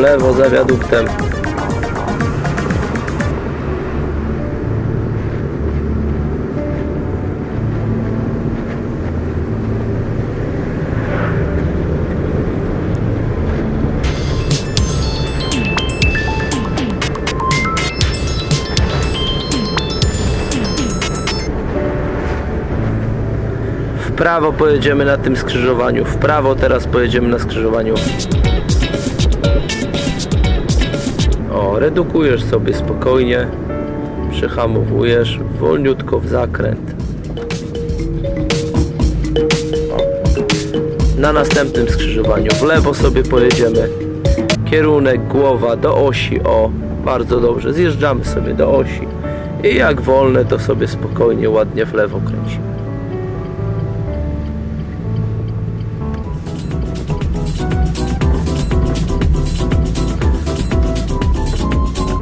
lewo za wiaduktem. W prawo pojedziemy na tym skrzyżowaniu. W prawo teraz pojedziemy na skrzyżowaniu. Redukujesz sobie spokojnie. Przyhamowujesz wolniutko w zakręt. Na następnym skrzyżowaniu w lewo sobie pojedziemy. Kierunek głowa do osi. O, bardzo dobrze. Zjeżdżamy sobie do osi. I jak wolne, to sobie spokojnie, ładnie w lewo kręcimy.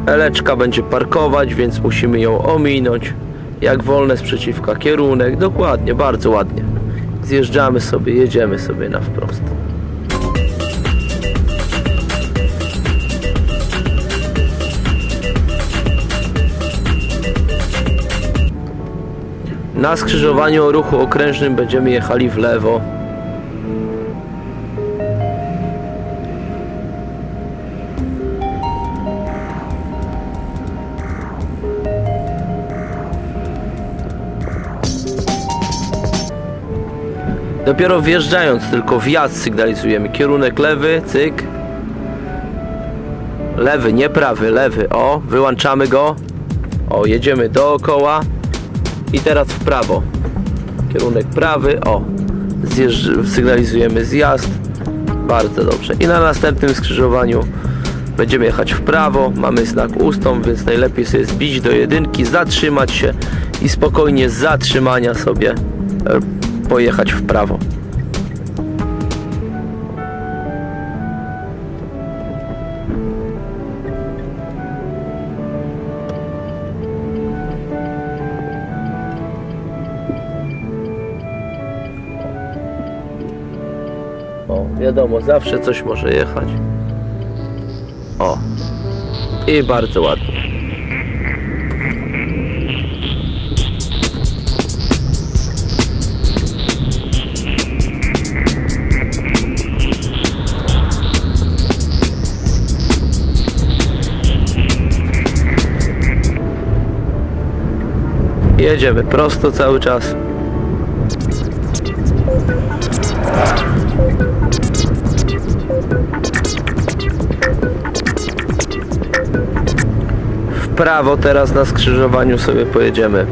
Eleczka będzie parkować, więc musimy ją ominąć. Jak wolne z przeciwka kierunek, dokładnie, bardzo ładnie. Zjeżdżamy sobie, jedziemy sobie na wprost. Na skrzyżowaniu o ruchu okrężnym będziemy jechali w lewo. Dopiero wjeżdżając tylko wjazd sygnalizujemy. Kierunek lewy, cyk. Lewy, nie prawy, lewy. O, wyłączamy go. O, jedziemy dookoła. I teraz w prawo. Kierunek prawy, o. Zjeżdż, sygnalizujemy zjazd. Bardzo dobrze. I na następnym skrzyżowaniu będziemy jechać w prawo. Mamy znak ustąp, więc najlepiej sobie zbić do jedynki, zatrzymać się i spokojnie z zatrzymania sobie pojechać w prawo. O, wiadomo, zawsze coś może jechać. O. I bardzo ładnie. Jedziemy prosto cały czas. W prawo teraz na skrzyżowaniu sobie pojedziemy.